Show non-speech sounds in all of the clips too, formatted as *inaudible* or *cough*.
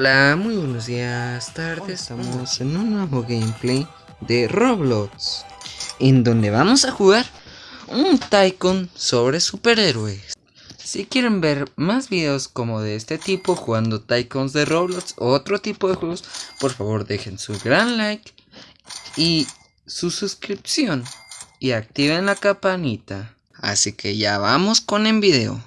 Hola, muy buenos días, tardes. Estamos en un nuevo gameplay de Roblox, en donde vamos a jugar un Tycoon sobre superhéroes. Si quieren ver más videos como de este tipo, jugando Tycoons de Roblox o otro tipo de juegos, por favor dejen su gran like y su suscripción y activen la campanita. Así que ya vamos con el video.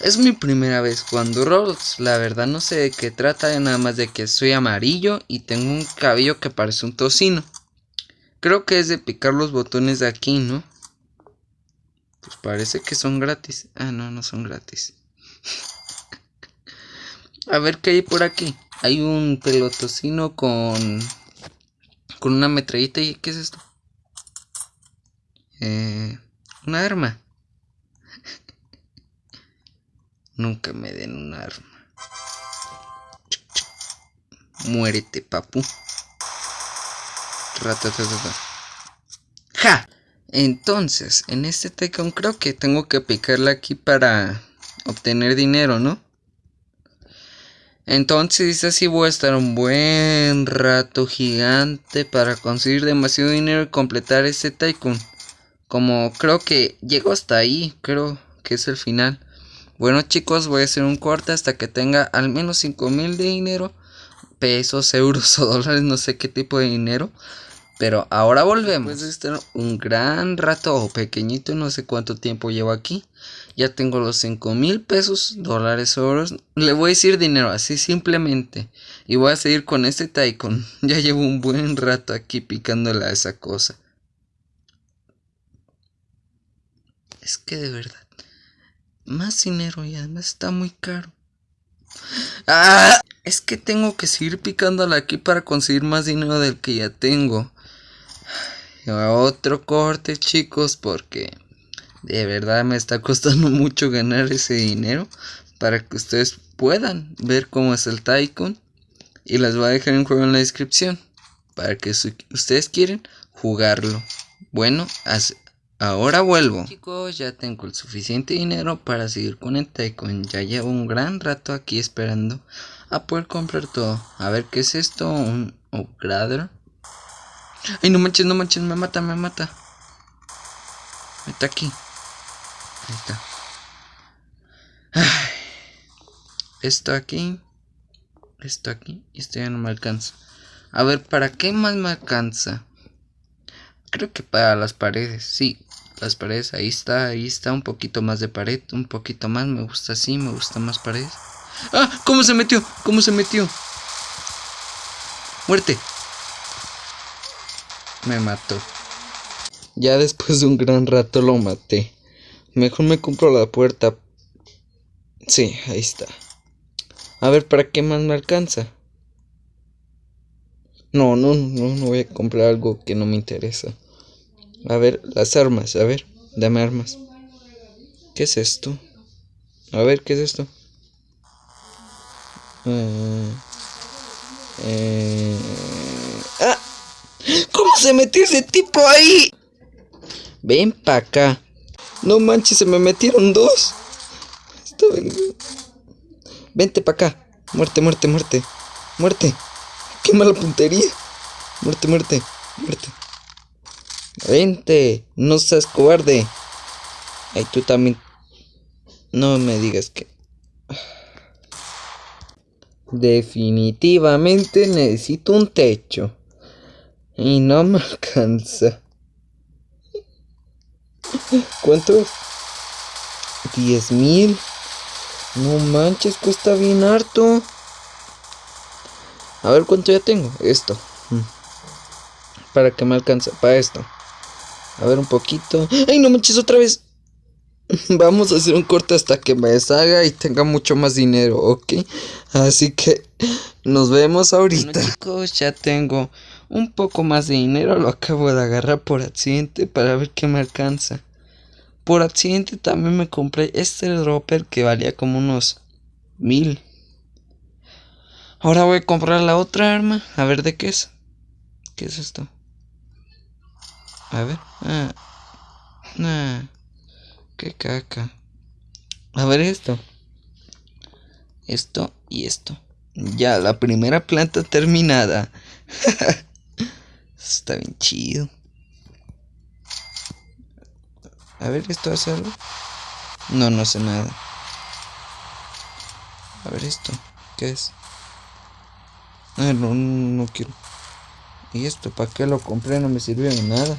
Es mi primera vez jugando Roblox, la verdad no sé de qué trata, nada más de que soy amarillo y tengo un cabello que parece un tocino. Creo que es de picar los botones de aquí, ¿no? Pues parece que son gratis. Ah, no, no son gratis. *laughs* A ver qué hay por aquí. Hay un pelotocino con... Con una metrallita y... ¿Qué es esto? Eh, una arma. Nunca me den un arma. Muérete, papu. ¡Ja! Entonces, en este Tycoon creo que tengo que picarle aquí para obtener dinero, ¿no? Entonces así voy a estar un buen rato gigante para conseguir demasiado dinero y completar este Tycoon. Como creo que llego hasta ahí, creo que es el final. Bueno chicos, voy a hacer un corte hasta que tenga al menos 5000 de dinero. Pesos, euros o *laughs* dólares, no sé qué tipo de dinero. Pero ahora volvemos. Estar un gran rato o pequeñito, no sé cuánto tiempo llevo aquí. Ya tengo los 5 mil pesos, dólares, euros. Le voy a decir dinero así simplemente. Y voy a seguir con este Tycoon. *laughs* Ya llevo un buen rato aquí picándole a esa cosa. Es que de verdad más dinero y además está muy caro. ¡Ah! Es que tengo que seguir picándola aquí para conseguir más dinero del que ya tengo. Otro corte, chicos, porque de verdad me está costando *laughs* mucho ganar ese dinero para que ustedes puedan ver cómo es el Tycoon. Y les voy a dejar un juego en la descripción para que si ustedes quieren jugarlo. Bueno, así Ahora vuelvo. Chicos, ya tengo el suficiente dinero para seguir con el Tycoon. Ya llevo un gran rato aquí esperando a poder comprar todo. A ver, ¿qué es esto? ¿Un upgrader? Ay, no manches, no manches, me mata, me mata. Está aquí. Ahí está. Esto aquí. Esto aquí. Y esto ya no me alcanza. A ver, ¿para qué más me alcanza? Creo que para las paredes, sí las paredes, ahí está, ahí está, un poquito más de pared, un poquito más, me gusta así, me gusta más paredes. ¡Ah! ¿Cómo se metió? ¿Cómo se metió? Muerte. Me mató. Ya después de un gran rato lo maté. Mejor me compro la puerta. Sí, ahí está. A ver, ¿para qué más me alcanza? No, no, no, no voy a comprar algo que no me interesa. A ver, las armas, a ver, dame armas. ¿Qué es esto? A ver, ¿qué es esto? Eh, eh, ¡Ah! ¿Cómo se metió ese tipo ahí? Ven para acá. No manches, se me metieron dos. Vente para acá. Muerte, muerte, muerte. Muerte. Qué mala puntería. Muerte, muerte, muerte. Vente, no seas cobarde. Ay, tú también. No me digas que. Definitivamente necesito un techo. Y no me *laughs* alcanza. ¿Cuánto? Diez mil. No manches, cuesta bien harto. A ver cuánto ya tengo. Esto. Mm. Para que me alcance. Para esto. A ver un poquito. ¡Ay, no manches otra vez! *laughs* Vamos a hacer un corte hasta que me deshaga y tenga mucho más dinero, ¿ok? Así que nos vemos ahorita. chicos, ya tengo un poco más de dinero. Lo acabo de agarrar por accidente para ver qué me alcanza. Por accidente también me compré este dropper que valía como unos mil. Ahora voy a comprar la otra arma. A ver de qué es. ¿Qué es esto? A ver. Ah. Ah. Qué caca. A ver esto. Esto y esto. Ya, la primera planta terminada. *laughs* Está bien chido. A ver, ¿esto hace algo? No, no hace nada. A ver esto. ¿Qué es? Ah, no, no, no quiero. ¿Y esto? ¿Para qué lo compré? No me sirvió de nada.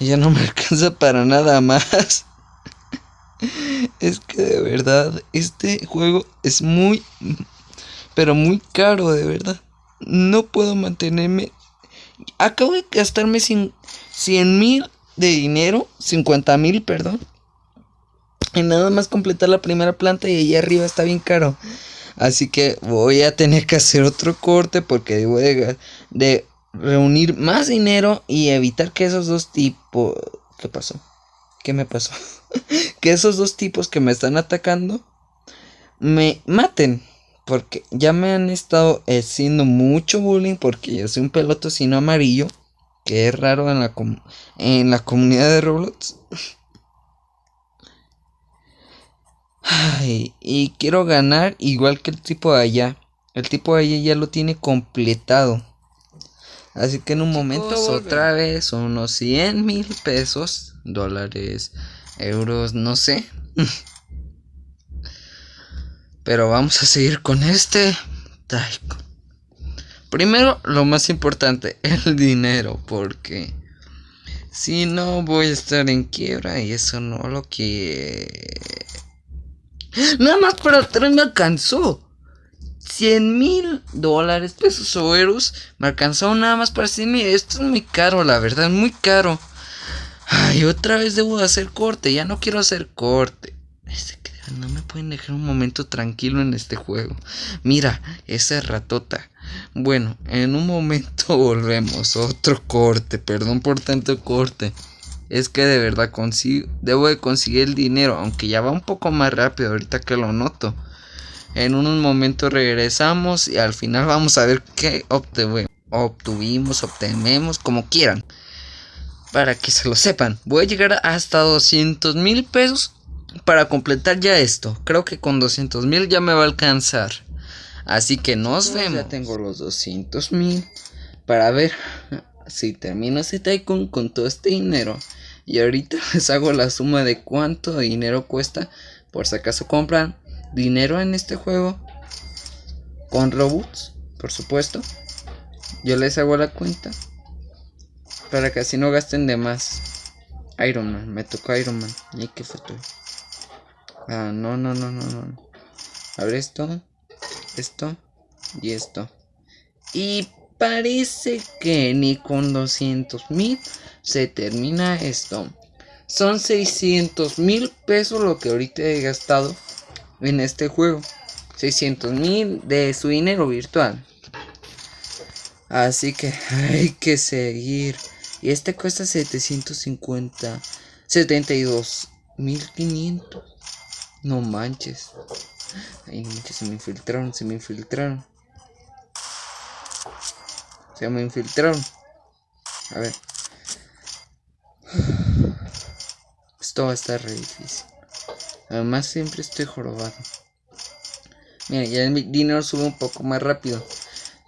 Ya no me *laughs* alcanza para nada más. es que de verdad, este juego es muy, pero muy caro, de verdad. No puedo mantenerme. Acabo de gastarme 100 mil de dinero, 50 mil, perdón. Y nada más completar la primera planta y allá arriba está bien caro. Así que voy a tener que hacer otro corte porque debo de, de reunir más dinero y evitar que esos dos tipos... ¿Qué pasó? ¿Qué me pasó? *laughs* que esos dos tipos que me están atacando me maten. Porque ya me han estado haciendo mucho bullying porque yo soy un pelotocino amarillo. Que es raro en la, en la comunidad de Roblox. y quiero ganar igual que el tipo de allá. El tipo de allá ya lo tiene completado. Así que en un momento otra vez unos 100 mil pesos, dólares, euros, no sé. *laughs* Pero vamos a seguir con este Taiko. Primero, lo más importante, *laughs* el dinero, porque si no voy a estar en quiebra y eso no lo que... Nada más para atrás me alcanzó. 100 mil dólares, pesos o euros. Me alcanzó nada más para decirme, esto es muy caro, la verdad, muy caro. Ay, otra vez debo hacer corte, ya no quiero hacer corte. No me pueden dejar un momento tranquilo en este juego. Mira, esa ratota. Bueno, en un momento *laughs* volvemos. Otro corte, perdón por tanto corte. Es que de verdad debo de conseguir el dinero, aunque ya va un poco más rápido ahorita que lo noto. En unos momentos regresamos y al final vamos a ver qué obtuvimos, obtenemos, como quieran para que se lo sepan. Voy a llegar hasta 200 mil pesos para completar ya esto. Creo que con 200 mil ya me va a alcanzar. Así que nos vemos. Ya tengo los 200 mil para ver si termino ese tycoon con todo este dinero. Y ahorita *laughs* les hago la suma de cuánto dinero cuesta. Por si acaso compran dinero en este juego. Con robots, por supuesto. Yo les hago la cuenta. Para que así no gasten de más. Iron Man, me tocó Iron Man. ¿Y qué fue Ah, no, no, no, no, no. A ver esto, esto y esto. Y parece que ni con 200 mil se termina esto. Son 600 mil pesos lo que ahorita he gastado en este juego. 600 mil de su dinero virtual. Así que hay que seguir. Y este cuesta 750. 72 1500. No manches. Ay, manches, se me infiltraron, se me infiltraron. Se me infiltraron. A ver. Esto va a estar re difícil. Además siempre estoy jorobado. Mira, ya el dinero sube un poco más rápido.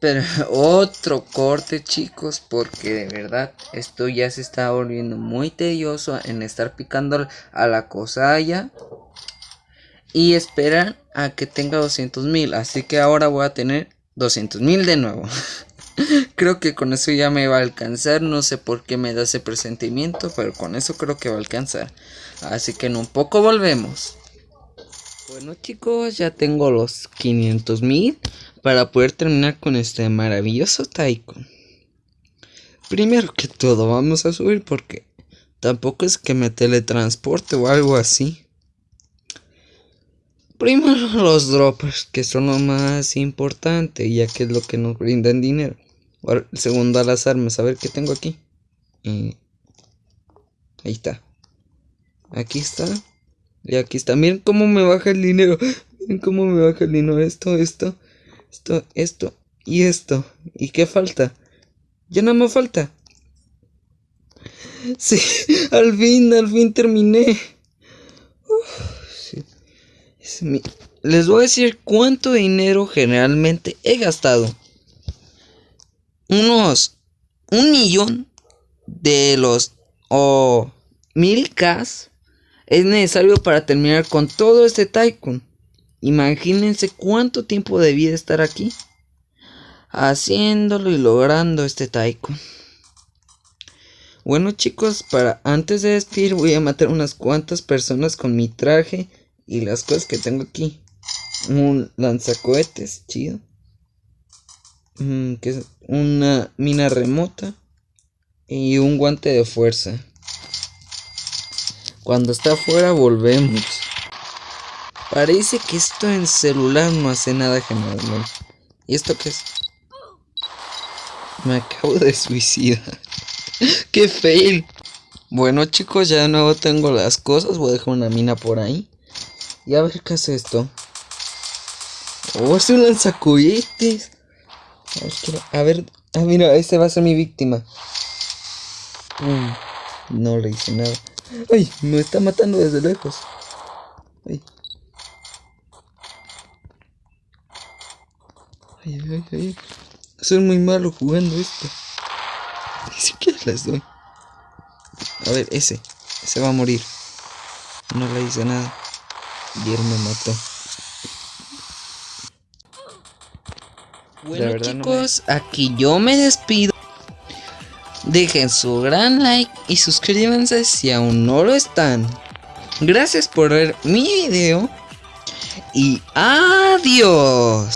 Pero *laughs* otro corte chicos porque de verdad esto ya se está volviendo muy tedioso en estar picando a la cosalla. Y esperan a que tenga 200 mil. Así que ahora voy a tener 200 mil de nuevo. *laughs* creo que con eso ya me va a alcanzar. No sé por qué me da ese presentimiento. Pero con eso creo que va a alcanzar. Así que en un poco volvemos. Bueno chicos, ya tengo los 500 mil para poder terminar con este maravilloso Taikon. Primero que todo vamos a subir porque tampoco es que me teletransporte o algo así. Primero *laughs* los droppers, que son lo más importante, ya que es lo que nos brindan dinero. segundo a las armas, a ver qué tengo aquí. ahí está. Aquí está. Y aquí está. Miren cómo me baja el dinero. Miren cómo me baja el dinero. Esto, esto esto, esto y esto. ¿Y qué falta? Ya no me falta. *laughs* Sí, al fin, al fin terminé. Es mi les voy a decir cuánto dinero generalmente he gastado. Unos un millón de los o mil K es necesario para terminar con todo este Tycoon. Imagínense cuánto tiempo debí de estar aquí haciéndolo y logrando este Tycoon. Bueno chicos, para antes de despedir voy a matar unas cuantas personas con mi traje y las cosas que tengo aquí. Un lanzacohetes, chido. Mm, que es una mina remota y un guante de fuerza. Cuando está afuera volvemos. Parece que esto en celular no hace nada generalmente. ¿Y esto qué es? Me acabo de suicidar. *laughs* ¡Qué fail! Bueno chicos, ya de nuevo tengo las cosas. Voy a dejar una mina por ahí. Y a ver qué hace esto. Oh, es un lanzacohetes. A ver, ah, mira, este va a ser mi víctima. Mm, no le hice nada. ¡Ay! Me está matando desde lejos. ¡Ay! ¡Ay, ay, ay! Soy muy malo jugando esto. Ni siquiera les doy. A ver, ese. Ese va a morir. No le hice nada. Y él me mató. Bueno chicos, aquí yo me despido. Dejen su gran like y suscríbanse si aún no lo están. Gracias por ver mi video. Y adiós.